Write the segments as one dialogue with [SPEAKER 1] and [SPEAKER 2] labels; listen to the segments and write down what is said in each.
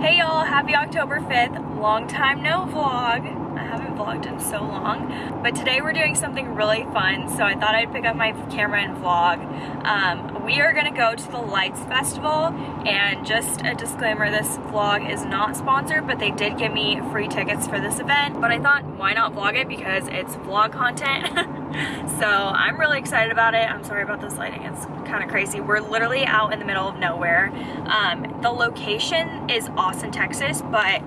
[SPEAKER 1] Hey y'all, happy October 5th. Long time no vlog. I haven't vlogged in so long, but today we're doing something really fun, so I thought I'd pick up my camera and vlog. Um, we are gonna go to the Lights Festival, and just a disclaimer, this vlog is not sponsored, but they did give me free tickets for this event, but I thought, why not vlog it, because it's vlog content. so I'm really excited about it. I'm sorry about this lighting, it's kind of crazy. We're literally out in the middle of nowhere. Um, the location is Austin, Texas, but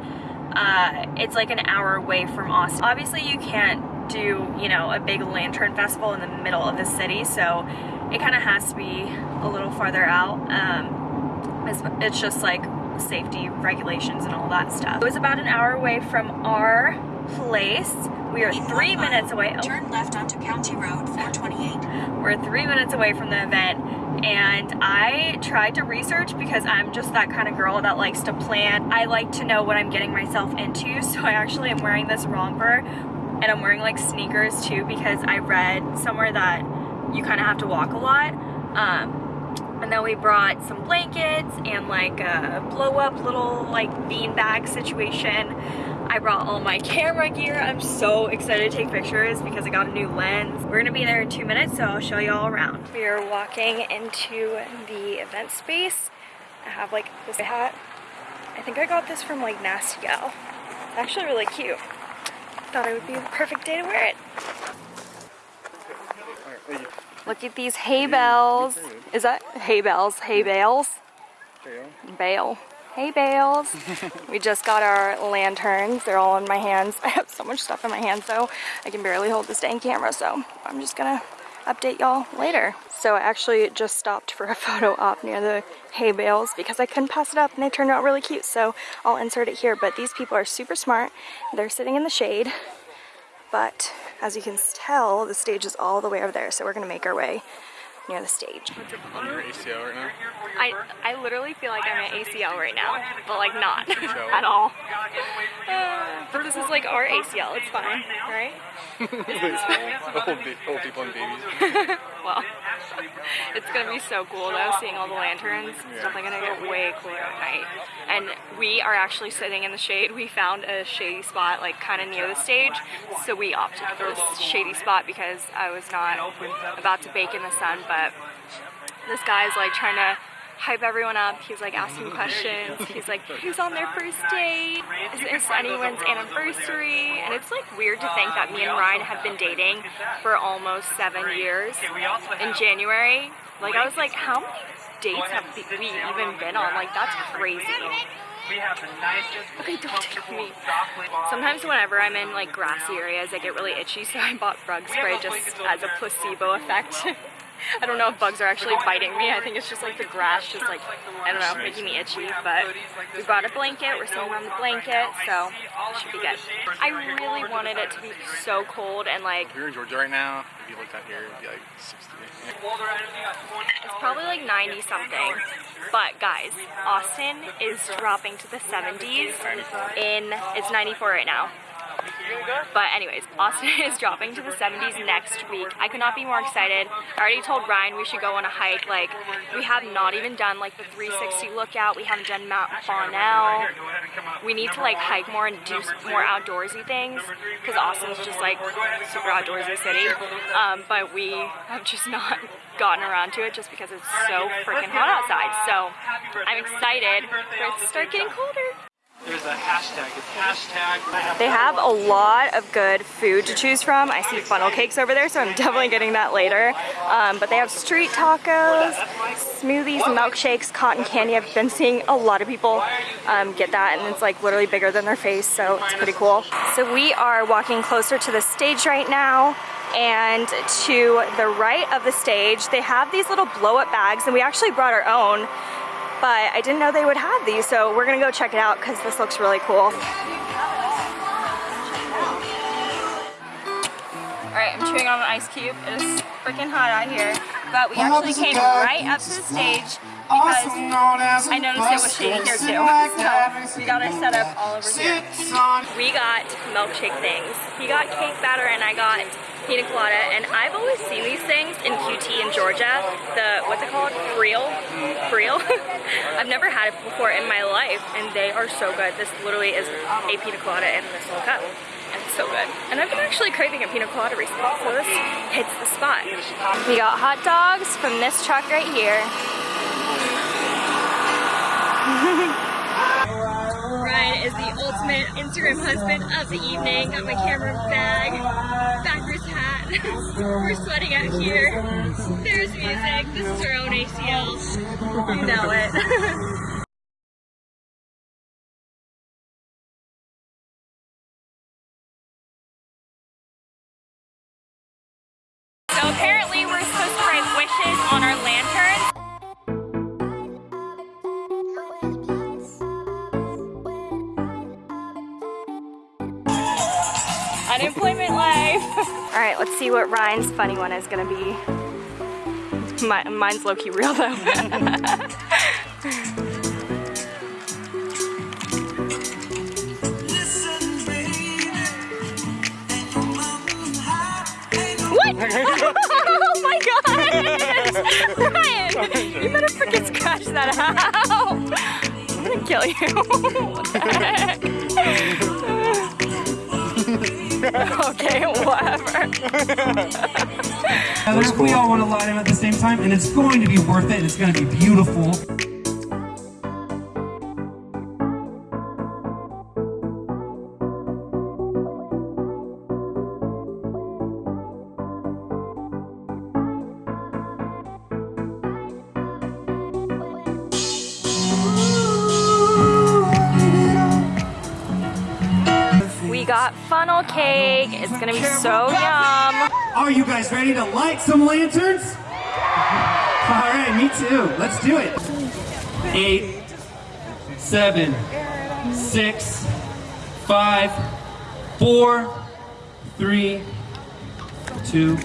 [SPEAKER 1] uh, it's like an hour away from Austin. Obviously you can't do, you know, a big lantern festival in the middle of the city, so it kind of has to be a little farther out. Um, it's, it's just like safety regulations and all that stuff. It was about an hour away from our place. We are three minutes away.
[SPEAKER 2] Oh. Turn left onto County Road 428.
[SPEAKER 1] We're three minutes away from the event and I tried to research because I'm just that kind of girl that likes to plan. I like to know what I'm getting myself into so I actually am wearing this romper and I'm wearing like sneakers too because I read somewhere that you kind of have to walk a lot. Um, and then we brought some blankets and like a blow up little like bean bag situation. I brought all my camera gear. I'm so excited to take pictures because I got a new lens. We're gonna be there in two minutes, so I'll show you all around. We are walking into the event space. I have like this hat. I think I got this from like Nasty Gal. It's actually really cute. Thought it would be the perfect day to wear it. Look at these hay bales. Is that hay bales? Hay bales? Bale. Hey bales. we just got our lanterns. They're all in my hands. I have so much stuff in my hands though. I can barely hold this dang camera so I'm just gonna update y'all later. So I actually just stopped for a photo op near the hay bales because I couldn't pass it up and they turned out really cute so I'll insert it here but these people are super smart. They're sitting in the shade but as you can tell the stage is all the way over there so we're gonna make our way near the stage.
[SPEAKER 3] On your ACL right now?
[SPEAKER 1] I, I literally feel like I'm at ACL right now, but like not at all. Uh, but this is like our ACL, it's fine, right?
[SPEAKER 3] old, old people and babies.
[SPEAKER 1] well, it's gonna be so cool though, seeing all the lanterns. It's definitely gonna get way cooler at night. And we are actually sitting in the shade. We found a shady spot like kind of near the stage, so we opted for this shady spot because I was not about to bake in the sun, but this guy's like trying to hype everyone up. He's like asking questions. He's like, who's on their first date? Is this anyone's anniversary? And it's like weird to think that me and Ryan have been dating for almost seven years in January. Like I was like, how many dates have we even been on? Like that's crazy. Okay, don't take me. Sometimes whenever I'm in like grassy areas, I get really itchy, so I bought bug spray just as a placebo effect. I don't know if bugs are actually biting me. I think it's just like the grass just like, I don't know, making me itchy. But we brought a blanket. We're sitting on the blanket, so it should be good. I really wanted it to be so cold and like...
[SPEAKER 3] If you're in Georgia right now, if you looked out here, it'd be like 60.
[SPEAKER 1] It's probably like 90 something. But guys, Austin is dropping to the 70s in, it's 94 right now. But anyways, Austin is dropping to the 70s next week. I could not be more excited. I already told Ryan we should go on a hike. Like, we have not even done like the 360 lookout. We haven't done Mount Bonnell. We need to like hike more and do more outdoorsy things because Austin's just like super outdoorsy city. Um, but we have just not gotten around to it just because it's so freaking hot outside. So I'm excited for it to start getting colder.
[SPEAKER 4] There's a hashtag. It's hashtag.
[SPEAKER 1] They have a lot of good food to choose from. I see funnel cakes over there, so I'm definitely getting that later. Um, but they have street tacos, smoothies, milkshakes, cotton candy. I've been seeing a lot of people um, get that, and it's like literally bigger than their face, so it's pretty cool. So we are walking closer to the stage right now and to the right of the stage they have these little blow up bags and we actually brought our own but I didn't know they would have these, so we're gonna go check it out because this looks really cool. Alright, I'm chewing on an ice cube. It is freaking hot out here. But we actually came right up to the stage because I noticed it was shady here too. So we got our setup all over here. We got milkshake things. He got cake batter and I got pina colada, and I've always seen these things in QT in Georgia. The what's it called? F'real. F'real. I've never had it before in my life, and they are so good. This literally is a pina colada in this little cup. And it's so good. And I've been actually craving a pina colada recently, so this hits the spot. We got hot dogs from this truck right here. Ryan is the ultimate Instagram husband of the evening. Got my camera bag. We're sweating out here. There's music. This is our own ACL. You know it. All right, let's see what Ryan's funny one is gonna be. My, mine's low-key real though. what? oh my god! Ryan, you better freaking scratch that out. I'm gonna kill you. whatever.
[SPEAKER 5] Together, we all want to lie them at the same time, and it's going to be worth it. It's going to be beautiful.
[SPEAKER 1] Funnel cake. It's gonna be so yum.
[SPEAKER 5] Are you guys ready to light some lanterns? All right, me too. Let's do it. Eight, seven, six, five, four, three, two.